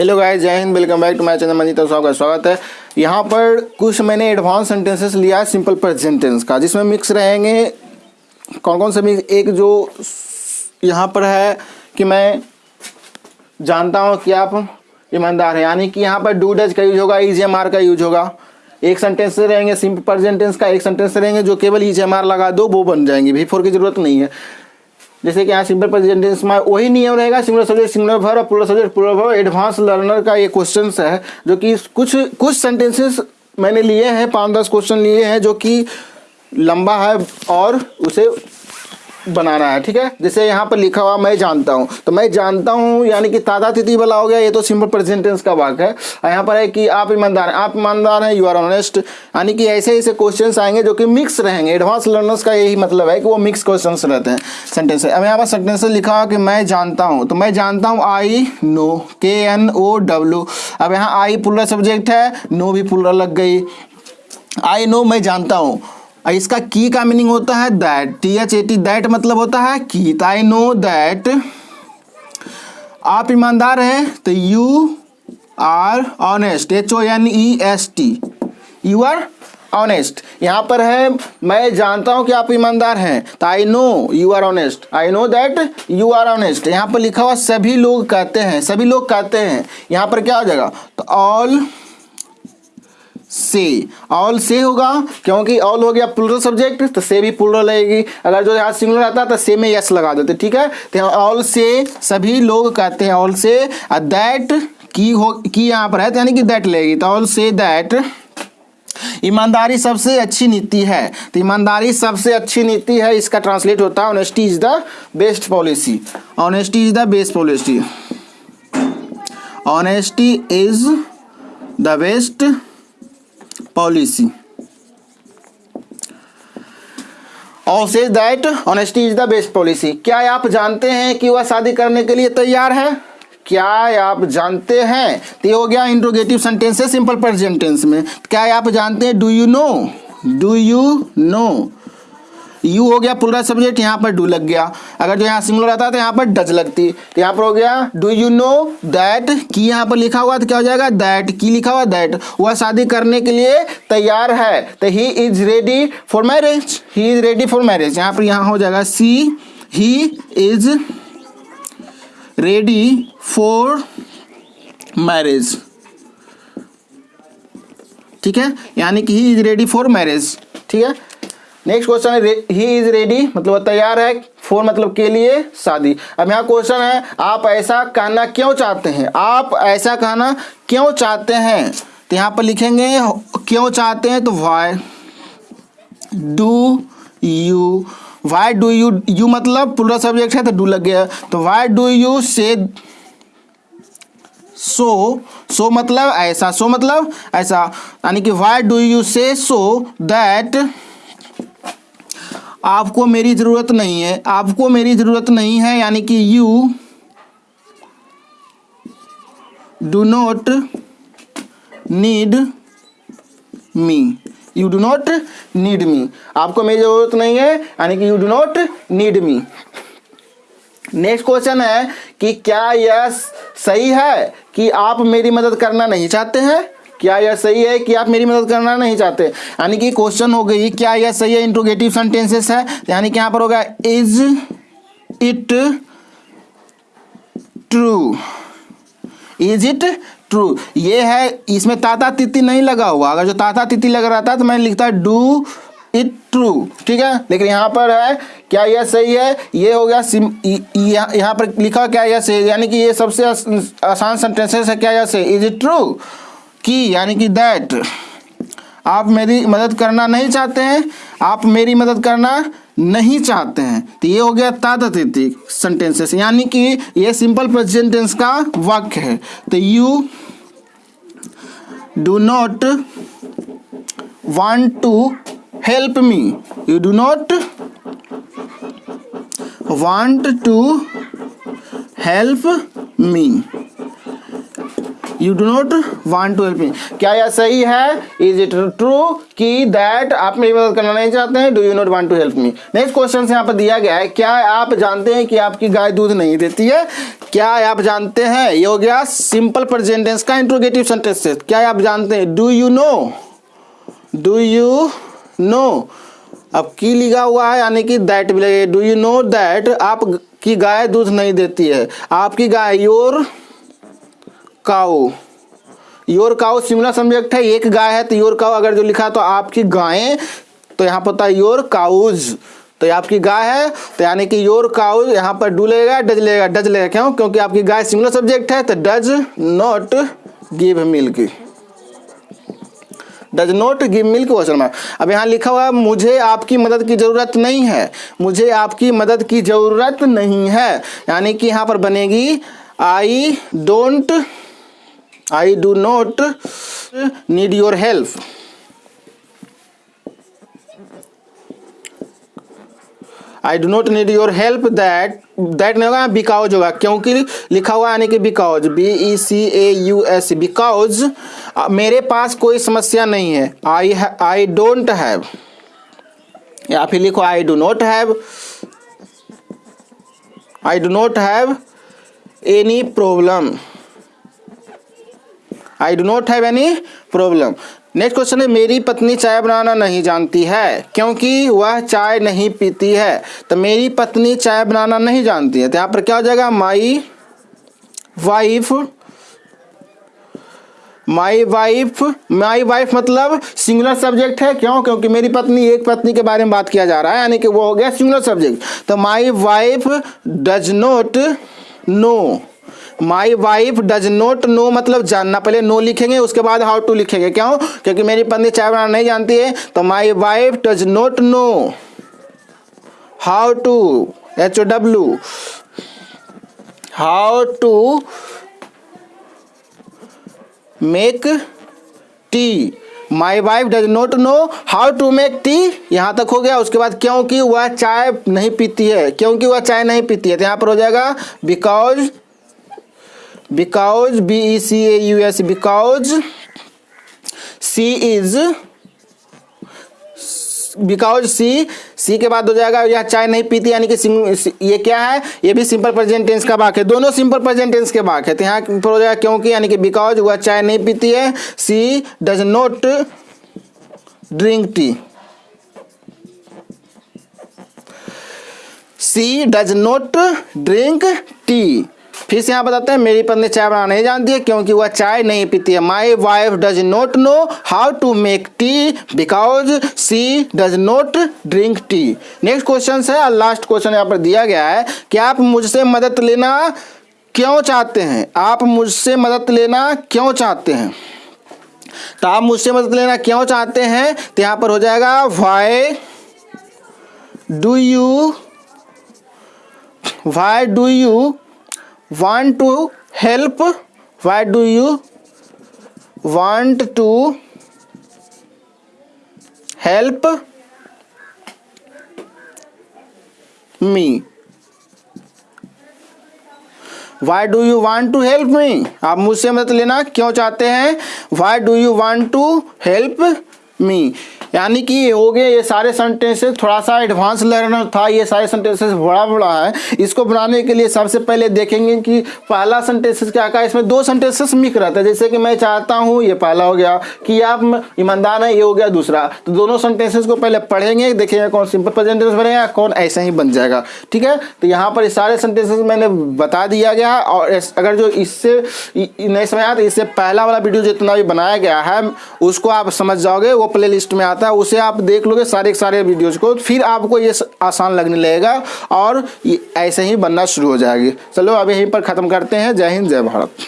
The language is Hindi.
Hello guys Jai Hind welcome back to my channel Manjit साहब का स्वागत है यहाँ पर कुछ मैंने एडवांस सेंटेंसेस लिया है सिंपल प्रेजेंट टेंस का, जिसमें मिक्स रहेंगे कौन कौन से मिक्स एक जो यहाँ पर है कि मैं जानता हूँ कि आप ईमानदार हैं, यानी कि यहाँ पर डू डज का यूज़ होगा एम आर का यूज़ होगा। एक सेंटेंस रहेंगे सिंपल प्रेजेंट टेंस का एक सेंटेंस रहेंगे, जो केवल एम आर लगा दो, वो बन जाएँगे भी की ज़रूरत नहीं है। जैसे कि यहाँ सिंपल प्रेजेंट टेंस में वही नियम रहेगा सिंगुलर सब्जेक्ट सिंगुलर भर और plural subject plural verb advance learner का ये क्वेश्चन है, जो कि कुछ कुछ सेंटेंसेस मैंने लिए हैं, पाँच दस क्वेश्चन लिए हैं, जो कि लंबा है और उसे बनाना है, ठीक है? जैसे यहाँ पर लिखा हुआ, मैं जानता हूँ। तो मैं जानता हूँ, यानी कि तादा तिथि वाला हो गया ये तो सिंपल प्रेजेंटेंस का वाक है। यहाँ पर है कि आप ईमानदार हैं, आप ईमानदार हैं यू आर ऑनेस्ट यानी कि ऐसे ऐसे क्वेश्चंस आएँगे जो कि मिक्स रहेंगे। एडवांस लर्नर्स का यही मतलब है कि वो मिक्स क्वेश्चन रहते हैं सेंटेंस अब यहाँ पर सेंटेंस लिखा हुआ कि मैं जानता हूँ। तो मैं जानता हूँ I know K N O W अब यहाँ आई पुलर सब्जेक्ट है नो भी पुलर लग गई। आई नो मैं जानता हूँ। इसका की का मीनिंग होता है that T H A T that मतलब होता है की। आई नो दैट आप ईमानदार हैं तो you are honest H O N E S T you are honest यहाँ पर है, मैं जानता हूँ कि आप ईमानदार हैं तो I know you are honest I know that you are honest यहाँ पर लिखा हुआ सभी लोग कहते हैं, सभी लोग कहते हैं। यहाँ पर क्या हो जाएगा? तो ऑल से। ऑल से होगा, क्योंकि ऑल हो गया प्लूरल सब्जेक्ट तो से भी प्लूरल लगेगी। अगर जो यहाँ सिंगुलर आता तो से में यस लगा देते, ठीक है? तो ऑल से सभी लोग कहते हैं ऑल से दैट की हो, की यहाँ पर है तो यानी कि दैट लगेगी। तो ऑल से दैट ईमानदारी सबसे अच्छी नीति है। तो ईमानदारी सबसे अच्छी नीति है, इसका ट्रांसलेट होता है honesty is the best policy honesty is the best policy honesty is the best policy और says that honesty is the best policy क्या आप जानते हैं कि वह शादी करने के लिए तैयार है? क्या आप जानते हैं? तो हो गया इंट्रोगेटिव सेंटेंस है सिंपल प्रेजेंट टेंस में। क्या आप जानते हैं? Do you know do you know you हो गया पूरा सब्जेक्ट यहाँ पर डू लग गया। अगर जो यहाँ सिंगुलर आता तो यहाँ पर डज लगती। तो यहाँ पर हो गया डू यू नो दैट की यहाँ पर लिखा हुआ तो क्या हो जाएगा? दैट की लिखा हुआ दैट वह शादी करने के लिए तैयार है। तो he is ready for marriage he is ready for marriage यहाँ पर यहाँ हो जाएगा see he is ready for marriage ठीक है? यानी कि he is ready for marriage ठीक है? नेक्स्ट क्वेश्चन है ही इज़ रेडी मतलब तैयार है फोर मतलब के लिए शादी। अब यहाँ क्वेश्चन है, आप ऐसा कहना क्यों चाहते हैं? आप ऐसा कहना क्यों चाहते हैं? तो यहाँ पर लिखेंगे, क्यों चाहते हैं तो why do you why do you you मतलब पूरा सब्जेक्ट है तो डू लग गया। तो वाई डू यू से सो सो मतलब ऐसा सो मतलब ऐसा। यानी कि वाई डू यू से सो दैट आपको मेरी ज़रूरत नहीं है, आपको मेरी ज़रूरत नहीं है, यानी कि you do not need me you do not need me आपको मेरी ज़रूरत नहीं है, यानी कि you do not need me next question है कि क्या यह सही है कि आप मेरी मदद करना नहीं चाहते हैं? क्या यह सही है कि आप मेरी मदद करना नहीं चाहते? यानी कि क्वेश्चन हो गई, क्या यह सही है? इंट्रोगेटिव सेंटेंसेस है। यानी कि यहाँ पर होगा is it true is it true ये है, इसमें ताता तिथि नहीं लगा हुआ। अगर जो ताता तिथि लग रहा था तो मैंने लिखता डू इट ट्रू ठीक है? लेकिन यहाँ पर है, क्या यह सही है? ये हो गया सिम यहाँ पर लिखा क्या यह सही यानी कि ये सबसे आसान सेंटेंसेस है, क्या यह सही? इज़ इट ट्रू की, यानी कि दैट आप मेरी मदद करना नहीं चाहते हैं, आप मेरी मदद करना नहीं चाहते हैं। तो ये हो गया तातिथि सेंटेंसेस यानी कि ये सिंपल प्रेजेंट टेंस का वाक्य है। तो you do not want to help me you do not want to help me you do not want to help me क्या यह सही है? इज़ इट ट्रू कि दैट आप मेरी मदद करना नहीं चाहते हैं? Do you not want to help me next question यहाँ पर दिया गया है, क्या आप जानते हैं कि आपकी गाय दूध नहीं देती है? क्या आप जानते हैं? ये हो गया सिंपल प्रेजेंटेंस का इंट्रोगेटिव सेंटेंस क्या आप जानते हैं? Do you know do you know अब की लिखा हुआ है, यानी कि दैट भी लगे। डू यू नो दैट आपकी गाय दूध नहीं देती है? आपकी गाय your cow your cow singular subject है एक गाय है तो योर काऊ अगर जो लिखा तो आपकी गायें तो यहाँ पर होता है योर काउज तो ये आपकी गाय है तो यानी कि योर काउज यहाँ पर डू लगेगा डज लगेगा डज लगेगा क्यों? क्योंकि आपकी गाय सिंगुलर सब्जेक्ट है तो does not give milk. Does not give milk question mark. अब यहाँ लिखा हुआ है, मुझे आपकी मदद की ज़रूरत नहीं है। मुझे आपकी मदद की ज़रूरत नहीं है। यानी कि यहाँ पर बनेगी I don't I do not need your help I do not need your help that that होगा बिकाउज होगा, क्योंकि लिखा हुआ यानी कि because B E C A U S because मेरे पास कोई समस्या नहीं है। आई आई डोंट हैव या फिर लिखो I do not have I do not have any problem I do not have any problem next question है, मेरी पत्नी चाय बनाना नहीं जानती है, क्योंकि वह चाय नहीं पीती है। तो मेरी पत्नी चाय बनाना नहीं जानती है। तो यहाँ पर क्या हो जाएगा? My wife my wife my wife मतलब सिंगुलर सब्जेक्ट है। क्यों? क्योंकि मेरी पत्नी एक पत्नी के बारे में बात किया जा रहा है, यानी कि वो हो गया सिंगुलर सब्जेक्ट तो my wife does not know my wife does not know मतलब जानना, पहले नो लिखेंगे, उसके बाद हाउ टू लिखेंगे। क्यों? क्योंकि मेरी पत्नी चाय बनाना नहीं जानती है तो my wife does not know how to H O W how to make tea my wife does not know how to make tea यहाँ तक हो गया। उसके बाद क्योंकि वह चाय नहीं पीती है, क्योंकि वह चाय नहीं पीती है तो यहाँ पर हो जाएगा because because B E C A U S because C is because C C के बाद हो जाएगा, यह चाय नहीं पीती, यानी कि ये क्या है? ये भी सिंपल प्रेजेंट टेंस का बाक है। दोनों सिंपल प्रेजेंट टेंस के बाक है। तो यहाँ पर हो जाएगा क्योंकि यानी कि बिकॉज़ वह चाय नहीं पीती है she does not drink tea she does not drink tea फिर से यहाँ बताते हैं, मेरी पत्नी चाय बनाना नहीं जानती है क्योंकि वह चाय नहीं पीती है। My wife does not know how to make tea because she does not drink tea next question है और लास्ट क्वेश्चन यहाँ पर दिया गया है कि आप मुझसे मदद लेना क्यों चाहते हैं? आप मुझसे मदद लेना क्यों चाहते हैं? तो आप मुझसे मदद लेना क्यों चाहते हैं? तो यहाँ पर हो जाएगा why do you why do you want to help, why do you want to help me? Why do you want to help me आप मुझसे मदद लेना क्यों चाहते हैं? Why do you want to help me यानी कि ये हो गए ये सारे सेंटेंसेस थोड़ा सा एडवांस लर्नर था, ये सारे सेंटेंसेस बड़ा बड़ा है। इसको बनाने के लिए सबसे पहले देखेंगे कि पहला सेंटेंसेस क्या का इसमें दो सेंटेंसेस मिक रहता है। जैसे कि मैं चाहता हूँ, ये पहला हो गया कि आप ईमानदार है, ये हो गया दूसरा। तो दोनों सेंटेंसेस को पहले पढ़ेंगे, देखेंगे कौन सिंपल प्रेजेंटेंस बनेगा कौन ऐसे ही बन जाएगा। ठीक है? तो यहाँ पर सारे सेंटेंसेस मैंने बता दिया गया और अगर जो इससे नहीं समझ आया तो इससे पहला वाला वीडियो जितना भी बनाया गया है, उसको आप समझ जाओगे, वो प्ले में आता है, उसे आप देख लोगे सारे सारे वीडियोज़ को, फिर आपको ये आसान लगने लगेगा और ऐसे ही बनना शुरू हो जाएगी। चलो, अब यहीं पर ख़त्म करते हैं। जय हिंद, जय भारत।